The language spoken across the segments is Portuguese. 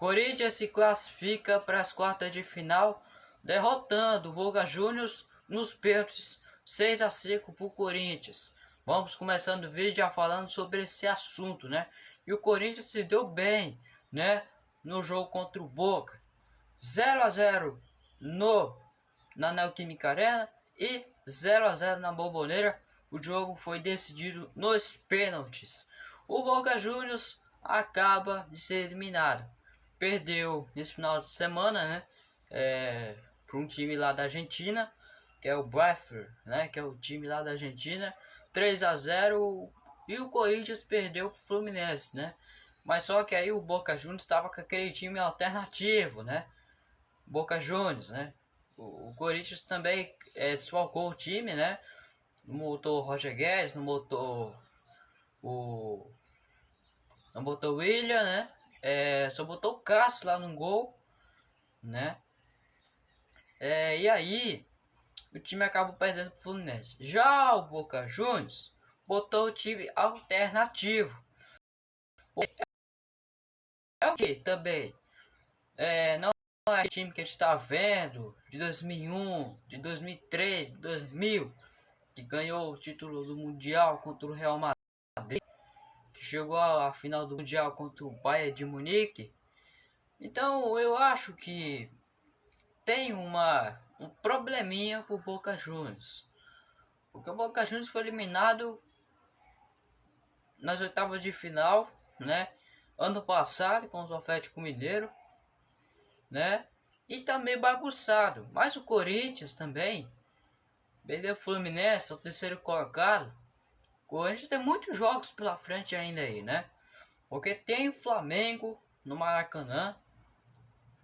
Corinthians se classifica para as quartas de final, derrotando o Boca Juniors nos pênaltis 6 a 5 para o Corinthians. Vamos começando o vídeo já falando sobre esse assunto, né? E o Corinthians se deu bem, né? No jogo contra o Boca. 0 a 0 no na Neoquímica Arena e 0 a 0 na Bomboneira. O jogo foi decidido nos pênaltis. O Boca Juniors acaba de ser eliminado perdeu nesse final de semana, né? É, para um time lá da Argentina, que é o Bradford, né? Que é o time lá da Argentina, 3 a 0 e o Corinthians perdeu o Fluminense, né? Mas só que aí o Boca Juniors estava com aquele time alternativo, né? Boca Juniors, né? O, o Corinthians também é, desfalcou o time, né? Não botou o Roger Guedes, não botou o. Não botou o William, né? É, só botou o Cássio lá no gol, né? É, e aí, o time acabou perdendo pro Fluminense. Já o Boca Juniors botou o time alternativo. É o que também? É, não é o time que a gente está vendo de 2001, de 2003, de 2000, que ganhou o título do Mundial contra o Real Madrid que chegou à final do Mundial contra o Bayern de Munique. Então eu acho que tem uma, um probleminha por Boca Juniors. Porque o Boca Juniors foi eliminado nas oitavas de final, né? Ano passado contra o Atlético Mineiro, né? E também bagunçado. Mas o Corinthians também, perdeu o Fluminense, o terceiro colocado. Corinthians tem muitos jogos pela frente ainda aí, né? Porque tem o Flamengo no Maracanã.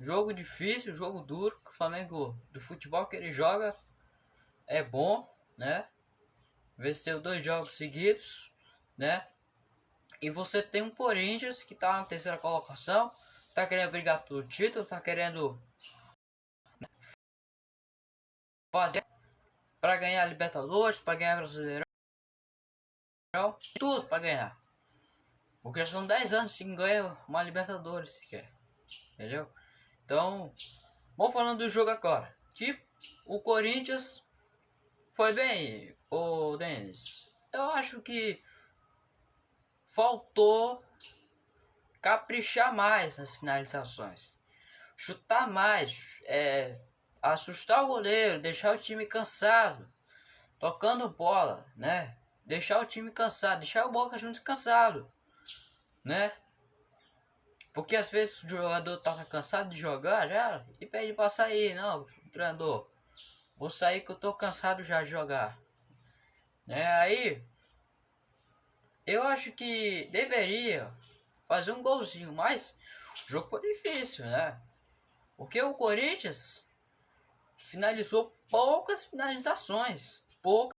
Jogo difícil, jogo duro. O Flamengo do futebol que ele joga é bom, né? Venceu dois jogos seguidos, né? E você tem um Corinthians que tá na terceira colocação, tá querendo brigar pelo título, tá querendo fazer para ganhar a Libertadores, para ganhar Brasileirão tudo para ganhar. Porque já são 10 anos sem ganhar uma Libertadores sequer. Entendeu? Então, vamos falando do jogo agora. Que o Corinthians foi bem, o Denis. Eu acho que faltou caprichar mais nas finalizações. Chutar mais, é, assustar o goleiro, deixar o time cansado, tocando bola, né? Deixar o time cansado, deixar o Boca Juniors cansado, né? Porque às vezes o jogador tá cansado de jogar já e pede para sair, não, treinador. Vou sair que eu tô cansado já de jogar. Né? Aí eu acho que deveria fazer um golzinho, mas o jogo foi difícil, né? Porque o Corinthians finalizou poucas finalizações, poucas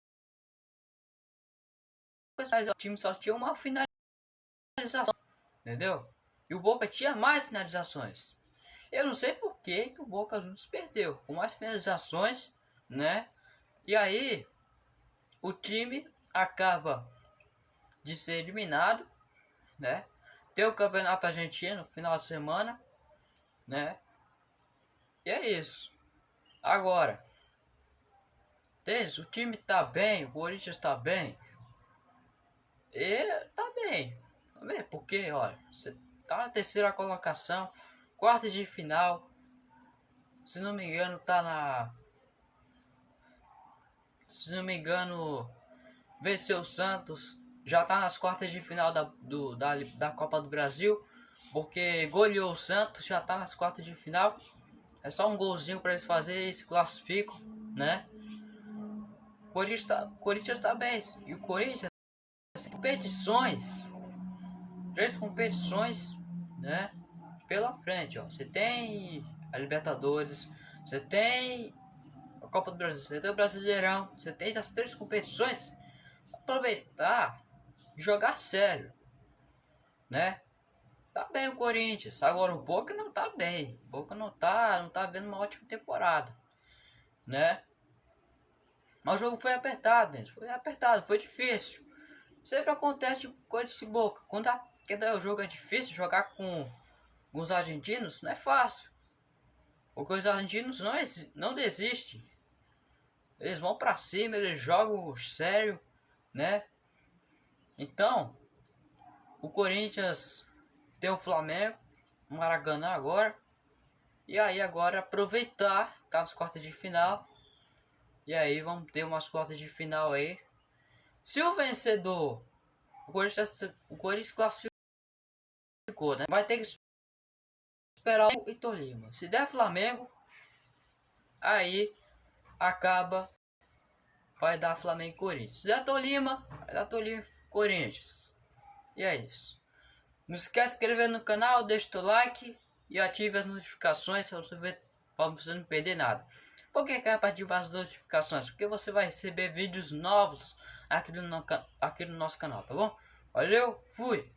o time só tinha uma finalização, entendeu? E o Boca tinha mais finalizações. Eu não sei por que, que o Boca Juniors perdeu, com mais finalizações, né? E aí, o time acaba de ser eliminado, né? Tem o Campeonato Argentino no final de semana, né? E é isso. Agora, o time tá bem, o Corinthians tá bem. E tá bem. Tá bem, porque, olha, você tá na terceira colocação, quarta de final. Se não me engano, tá na. Se não me engano, venceu o Santos. Já tá nas quartas de final da, do, da, da Copa do Brasil. Porque goleou o Santos, já tá nas quartas de final. É só um golzinho para eles fazerem e se classificam, né? Corinthians tá, Corinthians tá bem. E o Corinthians competições, três competições, né? Pela frente, ó. Você tem a Libertadores, você tem a Copa do Brasil, você tem o Brasileirão, você tem as três competições. Aproveitar jogar sério, né? Tá bem o Corinthians, agora o Boca não tá bem. O Boca não tá, não tá vendo uma ótima temporada, né? Mas o jogo foi apertado. Foi apertado, foi difícil. Sempre acontece com esse Boca. Quando, a, quando o jogo é difícil, jogar com com os argentinos não é fácil. Porque os argentinos não, não desistem. Eles vão para cima, eles jogam sério, né? Então, o Corinthians tem o Flamengo, o Maracanã agora. E aí agora aproveitar, tá nas quartas de final. E aí vamos ter umas quartas de final aí. Se o vencedor, o Corinthians, o Corinthians classificou, né? Vai ter que esperar o Vitor Lima. Se der Flamengo, aí acaba vai dar Flamengo e Corinthians. Se der Tolima, vai dar Tolima e Corinthians. E é isso. Não esquece de inscrever no canal, deixa o like e ative as notificações para você, não perder nada. Por que quer ativar as notificações? Porque você vai receber vídeos novos aqui no, aqui no nosso canal, tá bom? Valeu, fui!